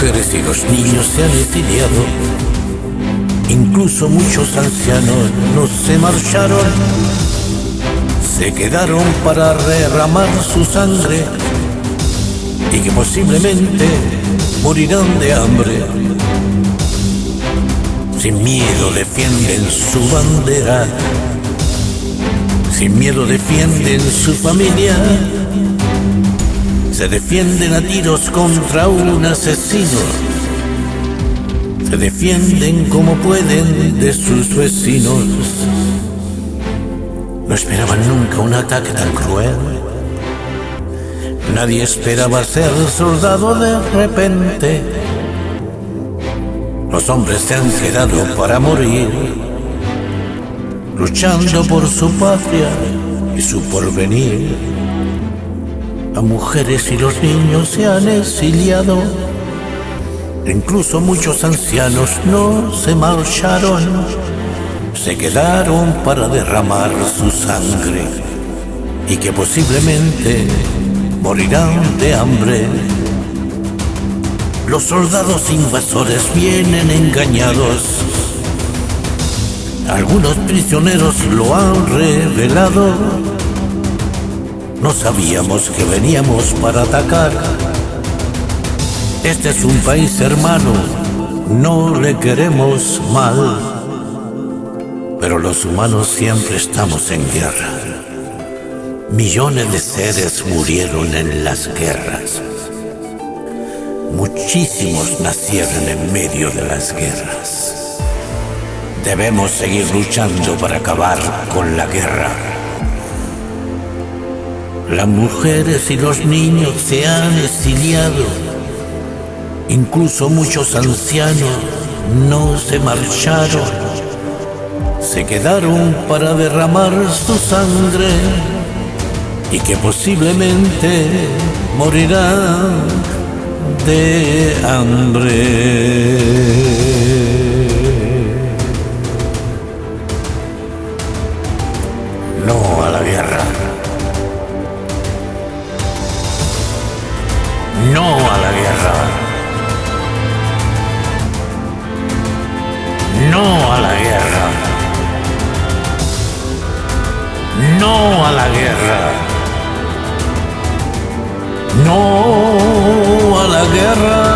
mujeres y los niños se han exiliado. Incluso muchos ancianos no se marcharon. Se quedaron para derramar su sangre y que posiblemente morirán de hambre. Sin miedo defienden su bandera, sin miedo defienden su familia se defienden a tiros contra un asesino. Se defienden como pueden de sus vecinos. No esperaban nunca un ataque tan cruel. Nadie esperaba ser soldado de repente. Los hombres se han quedado para morir, luchando por su patria y su porvenir mujeres y los niños se han exiliado. Incluso muchos ancianos no se marcharon, se quedaron para derramar su sangre y que posiblemente morirán de hambre. Los soldados invasores vienen engañados. Algunos prisioneros lo han revelado no sabíamos que veníamos para atacar. Este es un país hermano, no le queremos mal. Pero los humanos siempre estamos en guerra. Millones de seres murieron en las guerras. Muchísimos nacieron en medio de las guerras. Debemos seguir luchando para acabar con la guerra. Las mujeres y los niños se han exiliado. Incluso muchos ancianos no se marcharon. Se quedaron para derramar su sangre y que posiblemente morirán de hambre. No a la guerra. No a la guerra.